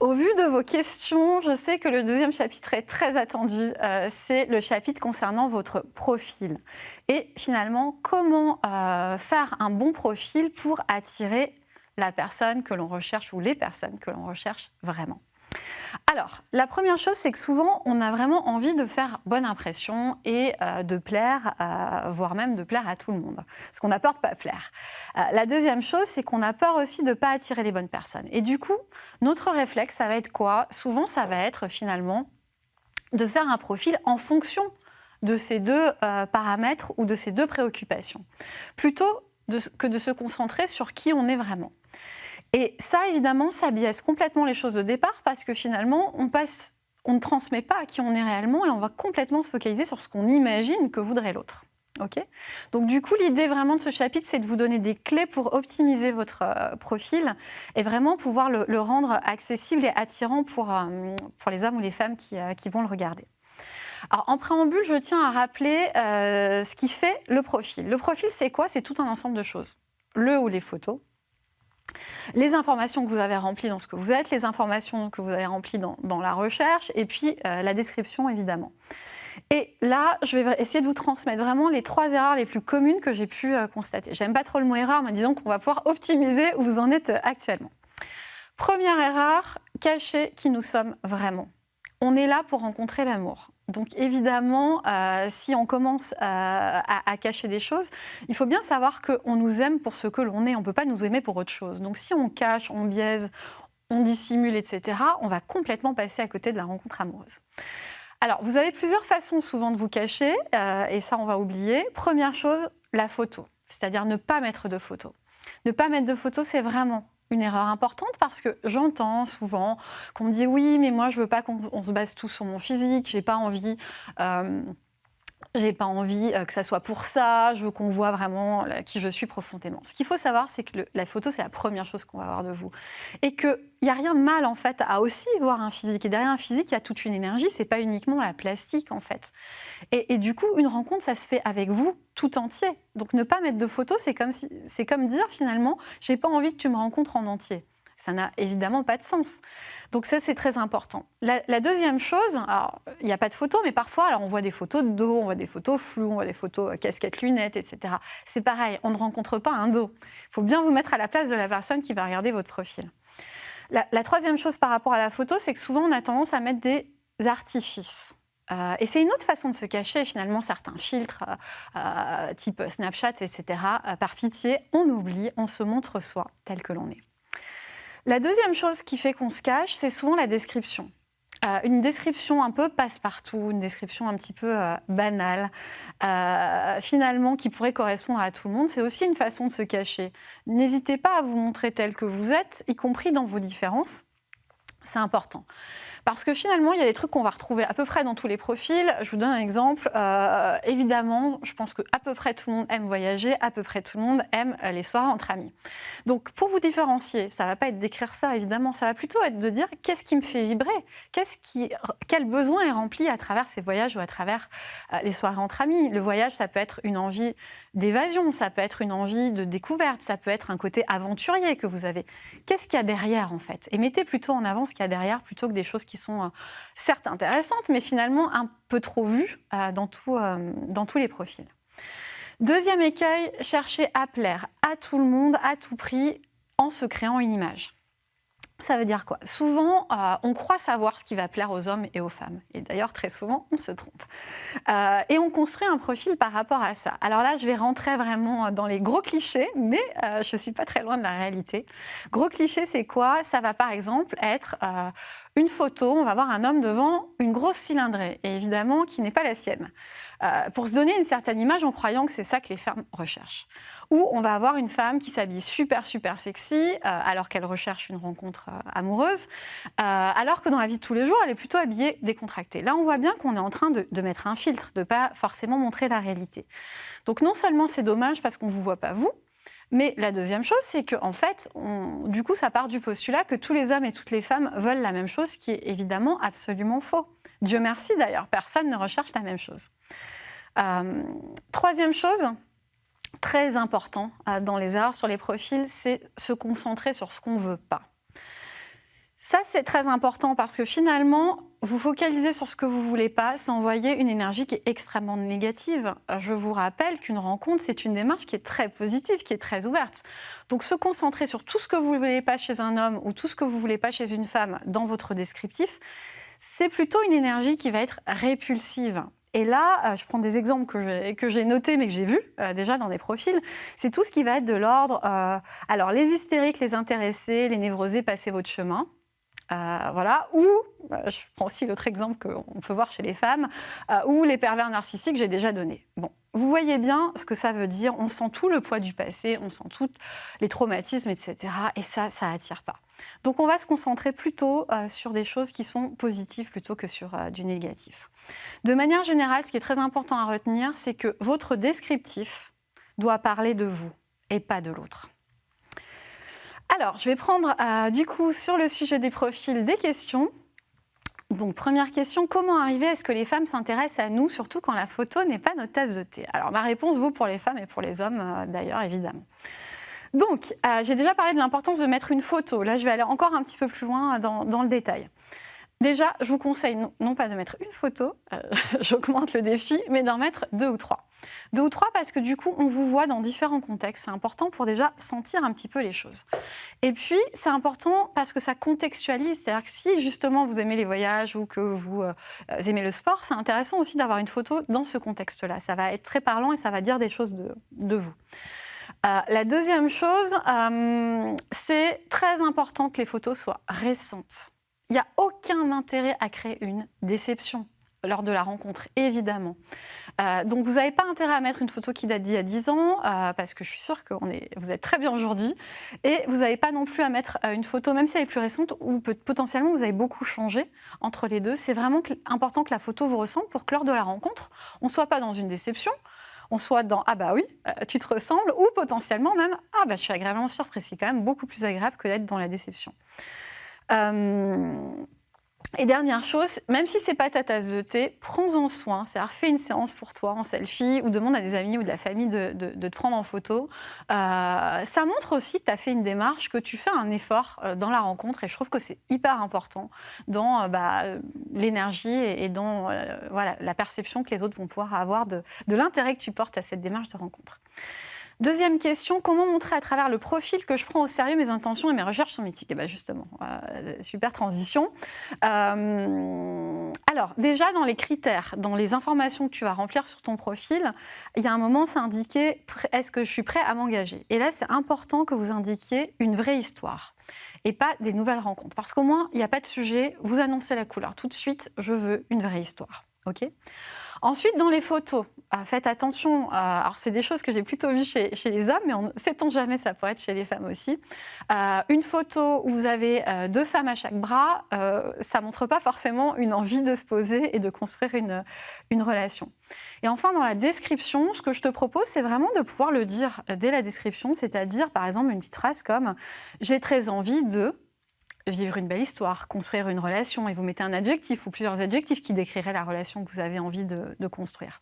au vu de vos questions, je sais que le deuxième chapitre est très attendu. Euh, c'est le chapitre concernant votre profil. Et finalement, comment euh, faire un bon profil pour attirer la personne que l'on recherche ou les personnes que l'on recherche vraiment? Alors, la première chose, c'est que souvent, on a vraiment envie de faire bonne impression et euh, de plaire, euh, voire même de plaire à tout le monde. Parce qu'on a peur de pas plaire. Euh, la deuxième chose, c'est qu'on a peur aussi de ne pas attirer les bonnes personnes. Et du coup, notre réflexe, ça va être quoi? Souvent, ça va être finalement de faire un profil en fonction de ces deux paramètres ou de ces deux préoccupations, plutôt que de se concentrer sur qui on est vraiment. Et ça, évidemment, ça biaise complètement les choses de départ parce que finalement, on, ne transmet pas à qui on est réellement et on va complètement se focaliser sur ce qu'on imagine que voudrait l'autre. Ok? Donc du coup, l'idée vraiment de ce chapitre, c'est de vous donner des clés pour optimiser votre euh, profil et vraiment pouvoir le, rendre accessible et attirant pour, euh, pour les hommes ou les femmes qui, euh, qui, vont le regarder. Alors en préambule, je tiens à rappeler ce qui fait le profil. Le profil, c'est quoi? C'est tout un ensemble de choses. Le ou les photos, les informations que vous avez remplies dans ce que vous êtes, les informations que vous avez remplies dans, la recherche, et puis euh, la description, évidemment. Et là, je vais essayer de vous transmettre vraiment les trois erreurs les plus communes que j'ai pu euh, constater. J'aime pas trop le mot erreur, mais disons qu'on va pouvoir optimiser où vous en êtes euh, actuellement. Première erreur, cacher qui nous sommes vraiment. On est là pour rencontrer l'amour. Donc évidemment, euh, si on commence euh, à, cacher des choses, il faut bien savoir qu'on nous aime pour ce que l'on est. On ne peut pas nous aimer pour autre chose. Donc si on cache, on biaise, on dissimule, etc., on va complètement passer à côté de la rencontre amoureuse. Alors, vous avez plusieurs façons souvent de vous cacher, euh, et ça, on va oublier. Première chose, la photo, c'est-à-dire ne pas mettre de photo. Ne pas mettre de photo, c'est vraiment une erreur importante parce que j'entends souvent qu'on me dit oui, mais moi je veux pas qu'on se base tout sur mon physique, j'ai pas envie. Euh, j'ai pas envie euh, que ça soit pour ça, je veux qu'on voit vraiment qui je suis profondément. Ce qu'il faut savoir, c'est que la photo, c'est la première chose qu'on va voir de vous. Et qu'il n'y a rien de mal, en fait, à aussi voir un physique. Et derrière un physique, il y a toute une énergie, c'est pas uniquement la plastique, en fait. Et, du coup, une rencontre, ça se fait avec vous tout entier. Donc ne pas mettre de photo, c'est comme, comme dire, finalement, j'ai pas envie que tu me rencontres en entier. Ça n'a évidemment pas de sens. Donc ça, c'est très important. La, deuxième chose, il n'y a pas de photos, mais parfois, alors, on voit des photos de dos, on voit des photos floues, on voit des photos euh, casquettes, lunettes, etc. C'est pareil, on ne rencontre pas un dos. Il faut bien vous mettre à la place de la personne qui va regarder votre profil. La, troisième chose par rapport à la photo, c'est que souvent, on a tendance à mettre des artifices. Euh, et c'est une autre façon de se cacher, finalement, certains filtres, euh, type Snapchat, etc. par pitié, on oublie, on se montre soi tel que l'on est. La deuxième chose qui fait qu'on se cache, c'est souvent la description. Euh, une description un peu passe-partout, une description un petit peu euh, banale, euh, finalement qui pourrait correspondre à tout le monde, c'est aussi une façon de se cacher. N'hésitez pas à vous montrer tel que vous êtes, y compris dans vos différences. C'est important. Parce que finalement, il y a des trucs qu'on va retrouver à peu près dans tous les profils. Je vous donne un exemple. Euh, évidemment, je pense que à peu près tout le monde aime voyager, à peu près tout le monde aime euh, les soirées entre amis. Donc, pour vous différencier, ça ne va pas être d'écrire ça, évidemment. Ça va plutôt être de dire qu'est-ce qui me fait vibrer? Quel besoin est rempli à travers ces voyages ou à travers euh, les soirées entre amis? Le voyage, ça peut être une envie d'évasion, ça peut être une envie de découverte, ça peut être un côté aventurier que vous avez. Qu'est-ce qu'il y a derrière, en fait? Et mettez plutôt en avant ce qu'il y a derrière plutôt que des choses qui sont euh, certes intéressantes, mais finalement un peu trop vues euh, dans, euh, dans tous les profils. Deuxième écueil, chercher à plaire à tout le monde, à tout prix, en se créant une image. Ça veut dire quoi? Souvent, on croit savoir ce qui va plaire aux hommes et aux femmes. Et d'ailleurs, très souvent, on se trompe. Et on construit un profil par rapport à ça. Alors là, je vais rentrer vraiment dans les gros clichés, mais je ne suis pas très loin de la réalité. Gros cliché, c'est quoi? Ça va par exemple être une photo, on va voir un homme devant une grosse cylindrée, et évidemment qui n'est pas la sienne. pour se donner une certaine image en croyant que c'est ça que les femmes recherchent où on va avoir une femme qui s'habille super, super sexy, euh, alors qu'elle recherche une rencontre euh, amoureuse, euh, alors que dans la vie de tous les jours, elle est plutôt habillée décontractée. Là, on voit bien qu'on est en train de, mettre un filtre, de pas forcément montrer la réalité. Donc non seulement c'est dommage parce qu'on ne vous voit pas vous, mais la deuxième chose, c'est que en fait, du coup, ça part du postulat que tous les hommes et toutes les femmes veulent la même chose, ce qui est évidemment absolument faux. Dieu merci d'ailleurs, personne ne recherche la même chose. troisième chose, très important euh, dans les erreurs sur les profils, c'est se concentrer sur ce qu'on ne veut pas. Ça, c'est très important parce que finalement, vous focalisez sur ce que vous voulez pas, c'est envoyer une énergie qui est extrêmement négative. Je vous rappelle qu'une rencontre, c'est une démarche qui est très positive, qui est très ouverte. Donc se concentrer sur tout ce que vous ne voulez pas chez un homme ou tout ce que vous ne voulez pas chez une femme dans votre descriptif, c'est plutôt une énergie qui va être répulsive. Et là, euh, je prends des exemples que j'ai notés mais que j'ai vus euh, déjà dans des profils. C'est tout ce qui va être de l'ordre, euh, alors les hystériques, les intéressés, les névrosés, passez votre chemin. Voilà. Ou, je prends aussi l'autre exemple qu'on peut voir chez les femmes, ou les pervers narcissiques, j'ai déjà donné. Bon, vous voyez bien ce que ça veut dire. On sent tout le poids du passé, on sent tous les traumatismes, etc. Et ça, ça attire pas. Donc on va se concentrer plutôt sur des choses qui sont positives plutôt que sur du négatif. De manière générale, ce qui est très important à retenir, c'est que votre descriptif doit parler de vous et pas de l'autre. Alors, je vais prendre euh, du coup sur le sujet des profils des questions. Donc, première question, comment arriver à ce que les femmes s'intéressent à nous, surtout quand la photo n'est pas notre tasse de thé? Alors, ma réponse vaut pour les femmes et pour les hommes euh, d'ailleurs, évidemment. Donc, euh, j'ai déjà parlé de l'importance de mettre une photo. Là, je vais aller encore un petit peu plus loin dans le détail. Déjà, je vous conseille non, pas de mettre une photo, euh, j'augmente le défi, mais d'en mettre deux ou trois. Deux ou trois parce que du coup, on vous voit dans différents contextes. C'est important pour déjà sentir un petit peu les choses. Et puis, c'est important parce que ça contextualise. C'est-à-dire que si justement vous aimez les voyages ou que vous euh, aimez le sport, c'est intéressant aussi d'avoir une photo dans ce contexte-là. Ça va être très parlant et ça va dire des choses de, vous. Euh, la deuxième chose, c'est très important que les photos soient récentes. Il n'y a aucun intérêt à créer une déception lors de la rencontre, évidemment. Euh, donc vous n'avez pas intérêt à mettre une photo qui date d'il y a 10 ans, euh, parce que je suis sûre que vous êtes très bien aujourd'hui. Et vous n'avez pas non plus à mettre euh, une photo, même si elle est plus récente, où potentiellement vous avez beaucoup changé entre les deux. C'est vraiment important que la photo vous ressemble pour que lors de la rencontre, on ne soit pas dans une déception, on soit dans ah bah oui, tu te ressembles, ou potentiellement même ah bah je suis agréablement surprise. C'est quand même beaucoup plus agréable que d'être dans la déception. Euh, et dernière chose, même si c'est pas ta tasse de thé, prends-en soin. C'est-à-dire, fais une séance pour toi en selfie ou demande à des amis ou de la famille de, te prendre en photo. Euh, ça montre aussi que tu as fait une démarche, que tu fais un effort euh, dans la rencontre et je trouve que c'est hyper important dans bah, l'énergie et, dans la perception que les autres vont pouvoir avoir de l'intérêt que tu portes à cette démarche de rencontre. Deuxième question, comment montrer à travers le profil que je prends au sérieux mes intentions et mes recherches éthiques Et bien justement, euh, super transition. Euh, alors déjà dans les critères, dans les informations que tu vas remplir sur ton profil, il y a un moment c'est indiqué est-ce que je suis prêt à m'engager? Et là c'est important que vous indiquiez une vraie histoire et pas des nouvelles rencontres. Parce qu'au moins, il n'y a pas de sujet, vous annoncez la couleur. Tout de suite, je veux une vraie histoire. Ensuite, dans les photos, euh, faites attention. Euh, alors, c'est des choses que j'ai plutôt vues chez, les hommes, mais on sait-on jamais, ça pourrait être chez les femmes aussi. Euh, une photo où vous avez deux femmes à chaque bras, ça ne montre pas forcément une envie de se poser et de construire une relation. Et enfin, dans la description, ce que je te propose, c'est vraiment de pouvoir le dire dès la description, c'est-à-dire, par exemple, une petite phrase comme « j'ai très envie de » vivre une belle histoire, construire une relation, et vous mettez un adjectif ou plusieurs adjectifs qui décriraient la relation que vous avez envie de, construire.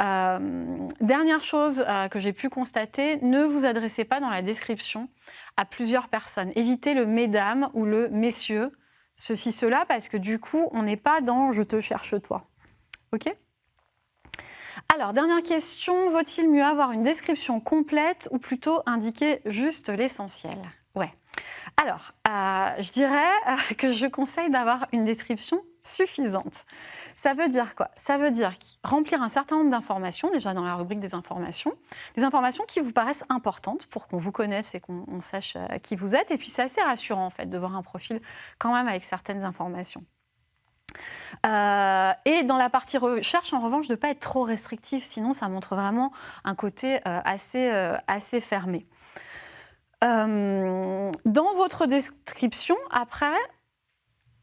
Euh, dernière chose euh, que j'ai pu constater, ne vous adressez pas dans la description à plusieurs personnes. Évitez le mesdames ou le messieurs, ceci, cela, parce que du coup, on n'est pas dans « je te cherche toi ». Ok? Alors, dernière question, vaut-il mieux avoir une description complète ou plutôt indiquer juste l'essentiel? Ouais. Alors, euh, je dirais euh, que je conseille d'avoir une description suffisante. Ça veut dire quoi? Ça veut dire remplir un certain nombre d'informations, déjà dans la rubrique des informations, des informations qui vous paraissent importantes pour qu'on vous connaisse et qu'on sache euh, qui vous êtes. Et puis c'est assez rassurant en fait de voir un profil quand même avec certaines informations. et dans la partie recherche, en revanche, de ne pas être trop restrictif, sinon ça montre vraiment un côté assez, assez fermé. Euh, dans votre description, après,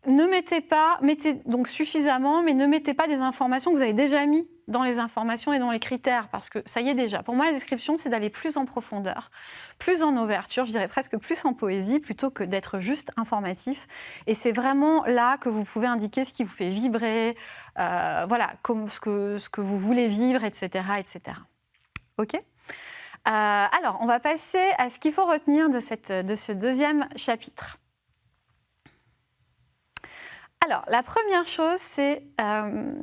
ne mettez pas, mettez donc suffisamment, mais ne mettez pas des informations que vous avez déjà mis dans les informations et dans les critères, parce que ça y est déjà. Pour moi, la description, c'est d'aller plus en profondeur, plus en ouverture, je dirais presque plus en poésie, plutôt que d'être juste informatif. Et c'est vraiment là que vous pouvez indiquer ce qui vous fait vibrer, euh, voilà, ce que, ce que vous voulez vivre, etc. etc. OK? Alors, on va passer à ce qu'il faut retenir de ce deuxième chapitre. Alors, la première chose, c'est euh,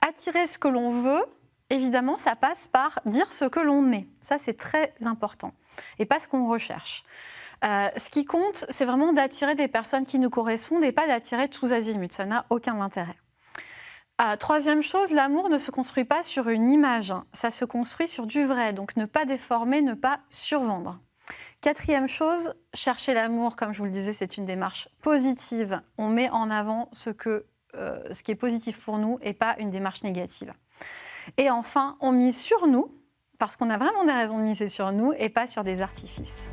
attirer ce que l'on veut. Évidemment, ça passe par dire ce que l'on est. Ça, c'est très important. Et pas ce qu'on recherche. Euh, ce qui compte, c'est vraiment d'attirer des personnes qui nous correspondent et pas d'attirer tous azimuts. Ça n'a aucun intérêt. Euh, troisième chose, l'amour ne se construit pas sur une image, ça se construit sur du vrai, donc ne pas déformer, ne pas survendre. Quatrième chose, chercher l'amour, comme je vous le disais, c'est une démarche positive. On met en avant ce, euh, ce qui est positif pour nous et pas une démarche négative. Et enfin, on mise sur nous, parce qu'on a vraiment des raisons de miser sur nous et pas sur des artifices.